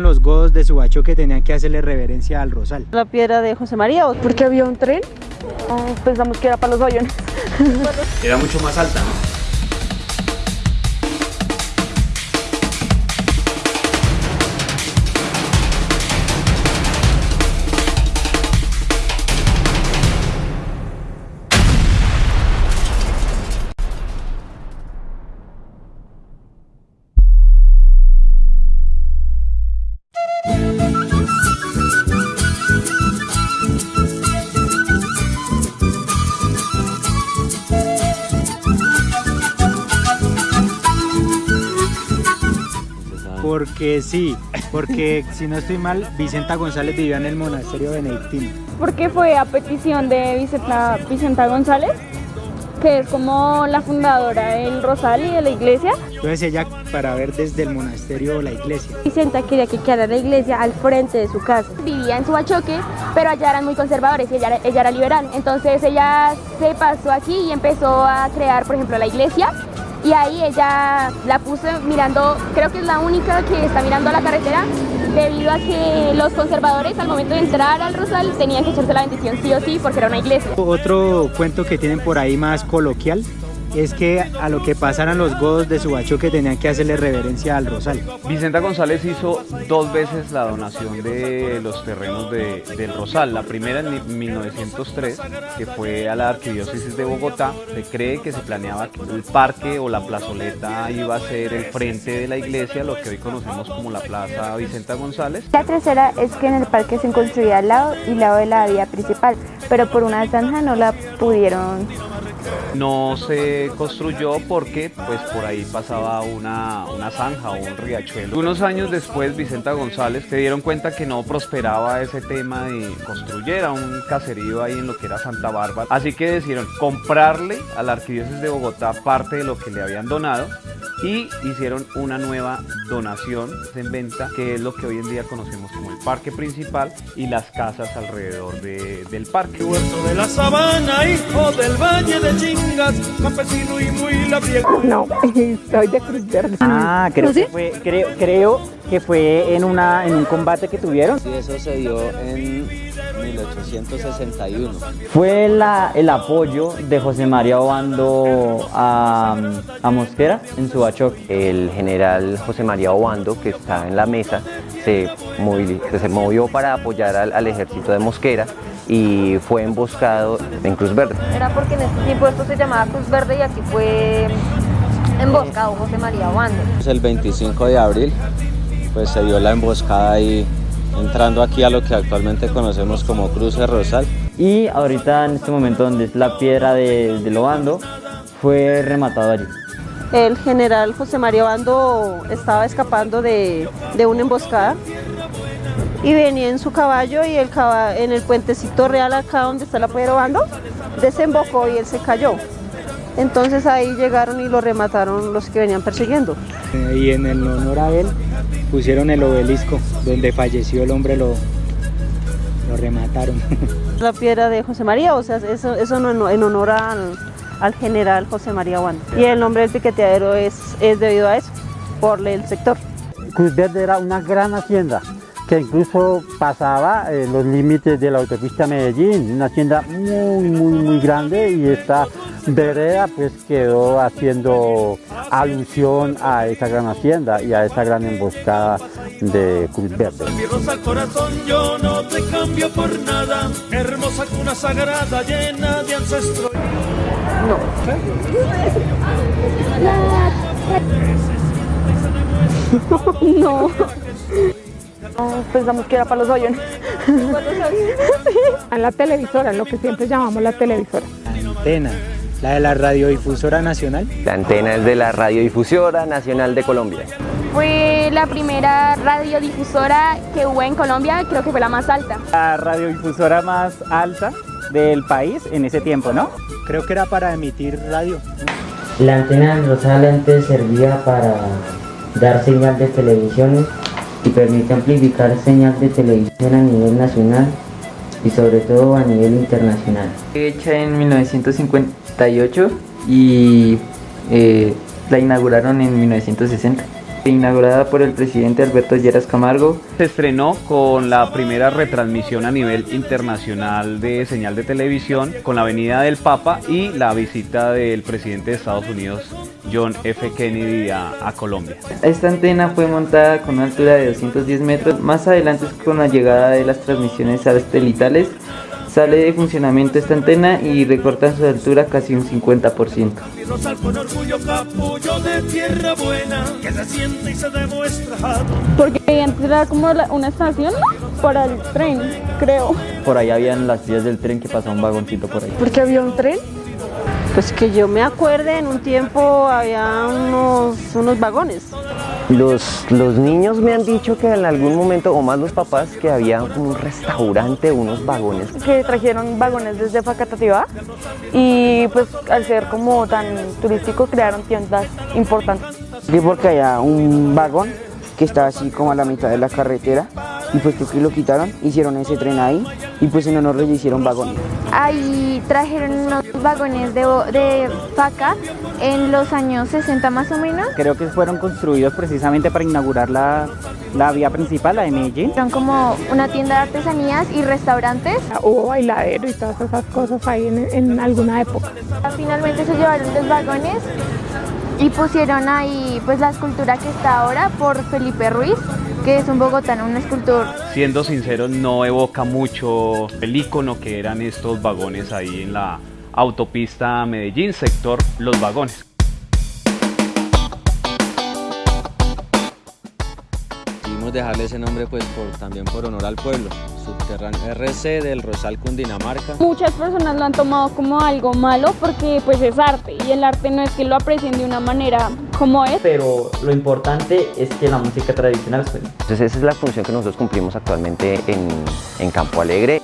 Los godos de Subacho que tenían que hacerle reverencia al rosal. La piedra de José María, porque había un tren. Oh, pensamos que era para los aviones. Era mucho más alta, ¿no? Porque sí, porque si no estoy mal, Vicenta González vivía en el monasterio benedictino. Porque fue a petición de Vicenta, Vicenta González, que es como la fundadora del Rosal y de la iglesia. Entonces ella para ver desde el monasterio la iglesia. Vicenta quería que quedara la iglesia al frente de su casa. Vivía en Subachoque, pero allá eran muy conservadores y ella, ella era liberal. Entonces ella se pasó aquí y empezó a crear, por ejemplo, la iglesia y ahí ella la puso mirando, creo que es la única que está mirando a la carretera debido a que los conservadores al momento de entrar al Rosal tenían que echarse la bendición sí o sí porque era una iglesia. Otro cuento que tienen por ahí más coloquial es que a lo que pasaran los godos de Subacho que tenían que hacerle reverencia al Rosal. Vicenta González hizo dos veces la donación de los terrenos del Rosal. La primera en 1903, que fue a la Arquidiócesis de Bogotá. Se cree que se planeaba que el parque o la plazoleta iba a ser el frente de la iglesia, lo que hoy conocemos como la Plaza Vicenta González. La tercera es que en el parque se construía al lado y lado de la vía principal, pero por una zanja no la pudieron no se construyó porque pues por ahí pasaba una, una zanja o un riachuelo. Unos años después Vicenta González se dieron cuenta que no prosperaba ese tema de construir un caserío ahí en lo que era Santa Bárbara. Así que decidieron comprarle a la Arquidiócesis de Bogotá parte de lo que le habían donado y hicieron una nueva donación en venta que es lo que hoy en día conocemos como el parque principal y las casas alrededor del parque. Huerto de la sabana, hijo del valle de Chingas, campesino y muy labriego. No, soy de Cruz Verde. Ah, creo, que fue, creo, creo que fue en, una, en un combate que tuvieron. Sí, eso se dio en 1861. Fue la, el apoyo de José María Obando a, a Mosquera en Subachoque. El general José María Obando, que está en la mesa, se, se movió para apoyar al, al ejército de Mosquera y fue emboscado en Cruz Verde. Era porque en este tiempo esto se llamaba Cruz Verde y aquí fue emboscado José María Obando. El 25 de abril pues se dio la emboscada ahí entrando aquí a lo que actualmente conocemos como Cruce Rosal. Y ahorita en este momento donde es la piedra de, de Lobando, fue rematado allí. El general José María Obando estaba escapando de, de una emboscada y venía en su caballo y el en el puentecito real acá donde está la piedra Obando desembocó y él se cayó. Entonces ahí llegaron y lo remataron los que venían persiguiendo. Y en el honor a él pusieron el obelisco donde falleció el hombre, lo, lo remataron. La piedra de José María, o sea, eso, eso no, en honor al, al general José María Juan. Y el nombre del piqueteadero es, es debido a eso, por el sector. Cruz Verde era una gran hacienda que incluso pasaba eh, los límites de la autopista Medellín, una hacienda muy, muy, muy grande y esta vereda pues quedó haciendo alusión a esa gran hacienda y a esa gran emboscada de Cruz Verde. Mi rosa al corazón yo no te cambio por nada, hermosa cuna sagrada llena de ancestros. No. no. No, pensamos que era para los aviones. A la televisora, lo que siempre llamamos la televisora. Antena. ¿La de la Radiodifusora Nacional? La antena es de la Radiodifusora Nacional de Colombia. Fue la primera radiodifusora que hubo en Colombia, creo que fue la más alta. La radiodifusora más alta del país en ese tiempo, ¿no? Creo que era para emitir radio. La antena antes servía para dar señal de televisión y permite amplificar señal de televisión a nivel nacional y sobre todo a nivel internacional. Hecha en 1958 y eh, la inauguraron en 1960. Inaugurada por el presidente Alberto Lleras Camargo. Se estrenó con la primera retransmisión a nivel internacional de señal de televisión, con la venida del Papa y la visita del presidente de Estados Unidos, John F. Kennedy, a, a Colombia. Esta antena fue montada con una altura de 210 metros. Más adelante, con la llegada de las transmisiones satelitales, sale de funcionamiento esta antena y recorta su altura casi un 50%. Rosal con orgullo capullo de tierra buena que se siente y se demuestra. Porque antes era como la- una estación para el tren, creo. Por ahí habían las vías del tren que pasaba un vagoncito por ahí. ¿Por qué había un tren? Pues que yo me acuerde, en un tiempo había unos, unos vagones. Los, los niños me han dicho que en algún momento, o más los papás, que había un restaurante, unos vagones. que trajeron vagones desde Facatativá y pues al ser como tan turístico crearon tiendas importantes. Sí, porque había un vagón que estaba así como a la mitad de la carretera y pues creo que lo quitaron, hicieron ese tren ahí y pues en honor le hicieron vagón. Ahí trajeron unos vagones de, de faca en los años 60 más o menos. Creo que fueron construidos precisamente para inaugurar la, la vía principal, la de Medellín. Eran como una tienda de artesanías y restaurantes. Hubo bailadero y todas esas cosas ahí en, en alguna época. Finalmente se llevaron los vagones y pusieron ahí pues la escultura que está ahora por Felipe Ruiz, que es un bogotano, un escultor Siendo sinceros, no evoca mucho el icono que eran estos vagones ahí en la autopista Medellín, sector Los Vagones. Decidimos dejarle ese nombre pues por, también por honor al pueblo. Subterráneo RC del Rosal Cundinamarca. Muchas personas lo han tomado como algo malo porque pues es arte y el arte no es que lo aprecien de una manera como es. Pero lo importante es que la música tradicional suene. Entonces esa es la función que nosotros cumplimos actualmente en, en Campo Alegre.